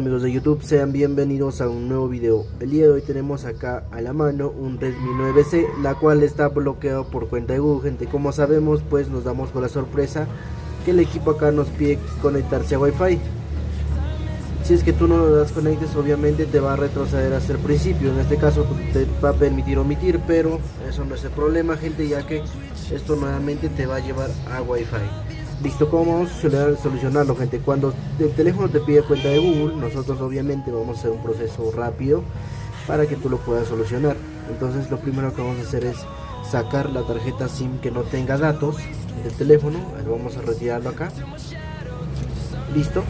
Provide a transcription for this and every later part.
amigos de YouTube? Sean bienvenidos a un nuevo video. El día de hoy tenemos acá a la mano un Redmi 9C, la cual está bloqueado por cuenta de Google, gente. Como sabemos, pues nos damos con la sorpresa que el equipo acá nos pide conectarse a Wi-Fi. Si es que tú no lo das conectes, obviamente te va a retroceder hasta el principio. En este caso te va a permitir omitir, pero eso no es el problema, gente, ya que esto nuevamente te va a llevar a Wi-Fi. Listo, ¿cómo vamos a solucionarlo, gente? Cuando el teléfono te pide cuenta de Google, nosotros obviamente vamos a hacer un proceso rápido para que tú lo puedas solucionar. Entonces lo primero que vamos a hacer es sacar la tarjeta SIM que no tenga datos del teléfono. vamos a retirarlo acá. Listo.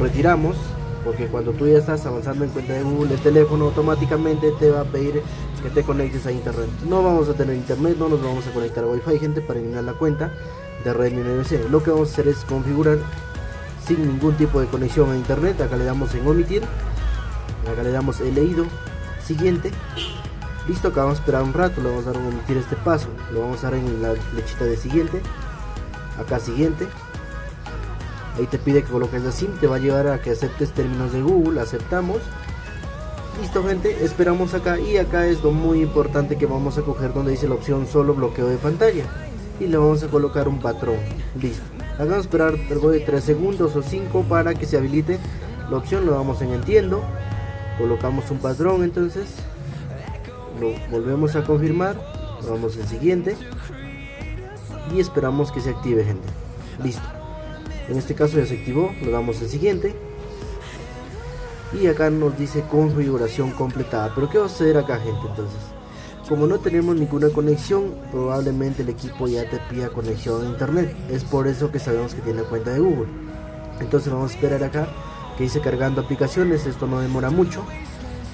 Retiramos. Porque cuando tú ya estás avanzando en cuenta de Google, el teléfono automáticamente te va a pedir que te conectes a internet. No vamos a tener internet, no nos vamos a conectar a Wi-Fi, gente, para eliminar la cuenta de Redmi 9C. Lo que vamos a hacer es configurar sin ningún tipo de conexión a internet. Acá le damos en omitir. Acá le damos el leído. Siguiente. Listo, acá vamos a esperar un rato. Le vamos a dar a omitir este paso. Lo vamos a dar en la flechita de siguiente. Acá siguiente. Ahí te pide que coloques la SIM. Te va a llevar a que aceptes términos de Google. Aceptamos. Listo gente, esperamos acá y acá es lo muy importante que vamos a coger donde dice la opción solo bloqueo de pantalla y le vamos a colocar un patrón. Listo. Hagamos esperar algo de 3 segundos o 5 para que se habilite la opción. Lo damos en entiendo. Colocamos un patrón entonces. Lo volvemos a confirmar. Lo damos en siguiente. Y esperamos que se active gente. Listo. En este caso ya se activó. Lo damos en siguiente. Y acá nos dice configuración completada. Pero qué va a suceder acá gente entonces como no tenemos ninguna conexión, probablemente el equipo ya te pida conexión a internet. Es por eso que sabemos que tiene cuenta de Google. Entonces vamos a esperar acá que dice cargando aplicaciones. Esto no demora mucho.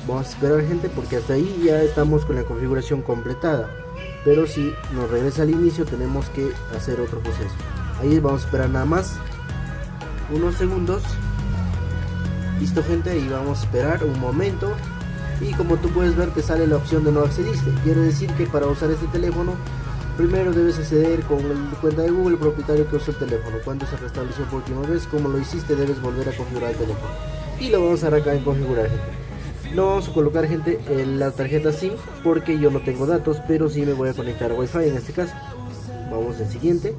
Vamos a esperar gente porque hasta ahí ya estamos con la configuración completada. Pero si nos regresa al inicio tenemos que hacer otro proceso. Ahí vamos a esperar nada más unos segundos. Listo gente, ahí vamos a esperar un momento y como tú puedes ver te sale la opción de no accediste. Quiere decir que para usar este teléfono primero debes acceder con la cuenta de Google propietario que usó el teléfono. Cuando se restableció por última vez, como lo hiciste debes volver a configurar el teléfono. Y lo vamos a dar acá en configurar gente. No vamos a colocar gente en la tarjeta SIM porque yo no tengo datos, pero sí me voy a conectar a Wi-Fi en este caso. Vamos al siguiente.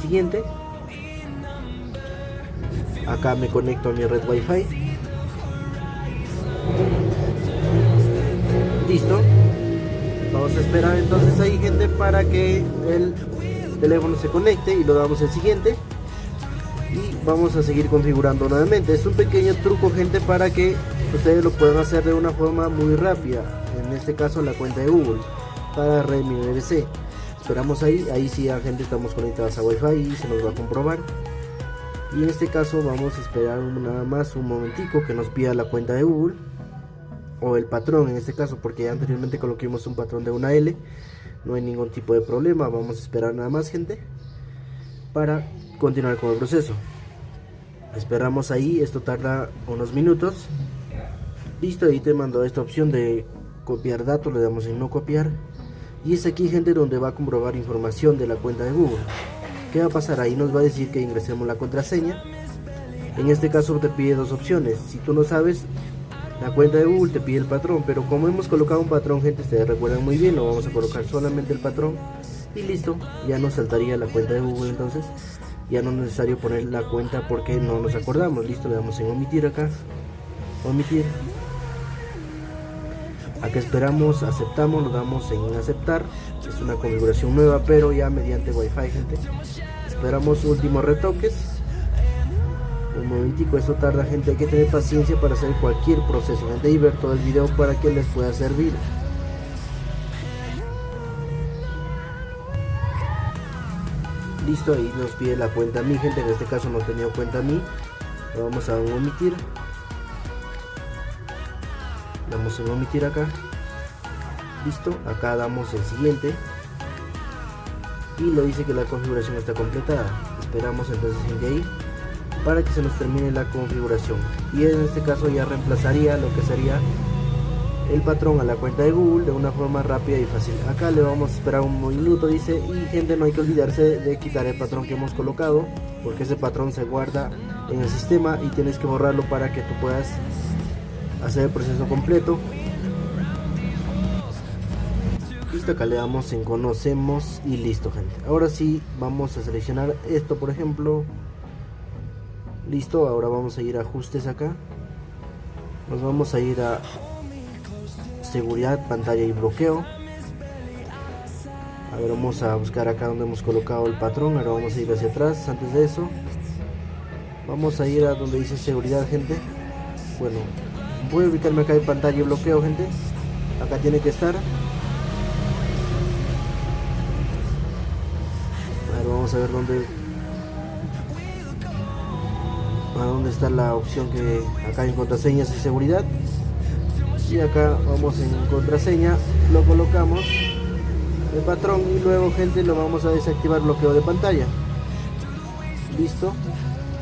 Siguiente. Acá me conecto a mi red Wi-Fi vamos a esperar entonces ahí gente para que el teléfono se conecte y lo damos el siguiente. Y vamos a seguir configurando nuevamente. Es un pequeño truco gente para que ustedes lo puedan hacer de una forma muy rápida. En este caso la cuenta de Google para Redmi 9C esperamos ahí. Ahí sí la gente estamos conectados a Wi-Fi y se nos va a comprobar. Y en este caso vamos a esperar nada más un momentico que nos pida la cuenta de Google o el patrón en este caso porque ya anteriormente coloquemos un patrón de una L no hay ningún tipo de problema vamos a esperar nada más gente para continuar con el proceso. Esperamos ahí esto tarda unos minutos. Listo ahí te mando esta opción de copiar datos le damos en no copiar. Y es aquí gente donde va a comprobar información de la cuenta de Google. ¿qué va a pasar? ahí nos va a decir que ingresemos la contraseña. En este caso te pide dos opciones. Si tú no sabes la cuenta de Google te pide el patrón, pero como hemos colocado un patrón, gente, ustedes recuerdan muy bien, lo vamos a colocar solamente el patrón y listo, ya nos saltaría la cuenta de Google entonces. Ya no es necesario poner la cuenta porque no nos acordamos. Listo, le damos en omitir acá. Omitir. Acá esperamos, aceptamos, lo damos en aceptar. Es una configuración nueva, pero ya mediante Wi-Fi, gente. Esperamos últimos retoques momentico, eso tarda gente, hay que tener paciencia para hacer cualquier proceso, gente, y ver todo el video para que les pueda servir. Listo, ahí nos pide la cuenta a mí, gente, en este caso no he tenido cuenta a mí. Lo vamos a omitir. Damos en omitir acá. Listo, acá damos el siguiente. Y lo dice que la configuración está completada. Esperamos entonces en ahí para que se nos termine la configuración y en este caso ya reemplazaría lo que sería el patrón a la cuenta de Google de una forma rápida y fácil. Acá le vamos a esperar un minuto, dice, y gente no hay que olvidarse de quitar el patrón que hemos colocado, porque ese patrón se guarda en el sistema y tienes que borrarlo para que tú puedas hacer el proceso completo. Listo, acá le damos en conocemos y listo gente. Ahora sí vamos a seleccionar esto por ejemplo. Listo, ahora vamos a ir a ajustes acá. Nos vamos a ir a seguridad, pantalla y bloqueo. A ver, vamos a buscar acá donde hemos colocado el patrón. Ahora vamos a ir hacia atrás. Antes de eso, vamos a ir a donde dice seguridad, gente. Bueno, voy a ubicarme acá en pantalla y bloqueo, gente. Acá tiene que estar. A ver, vamos a ver dónde a dónde está la opción que acá en contraseñas y seguridad. Y acá vamos en contraseña lo colocamos el patrón y luego gente lo vamos a desactivar bloqueo de pantalla. Listo.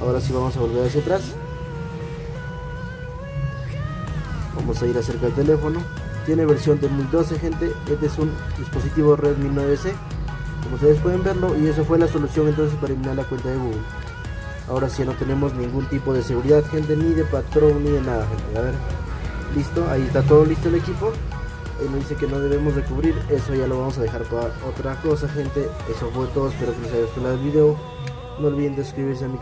Ahora sí vamos a volver hacia atrás. Vamos a ir acerca del teléfono. Tiene versión 2012 gente. Este es un dispositivo Redmi 9C como ustedes pueden verlo y eso fue la solución entonces para eliminar la cuenta de Google ahora sí no tenemos ningún tipo de seguridad gente ni de patrón ni de nada gente. A ver listo ahí está todo listo el equipo. Y nos dice que no debemos de cubrir eso ya lo vamos a dejar para otra cosa gente. Eso fue todo espero que les haya gustado el video. No olviden de suscribirse a mi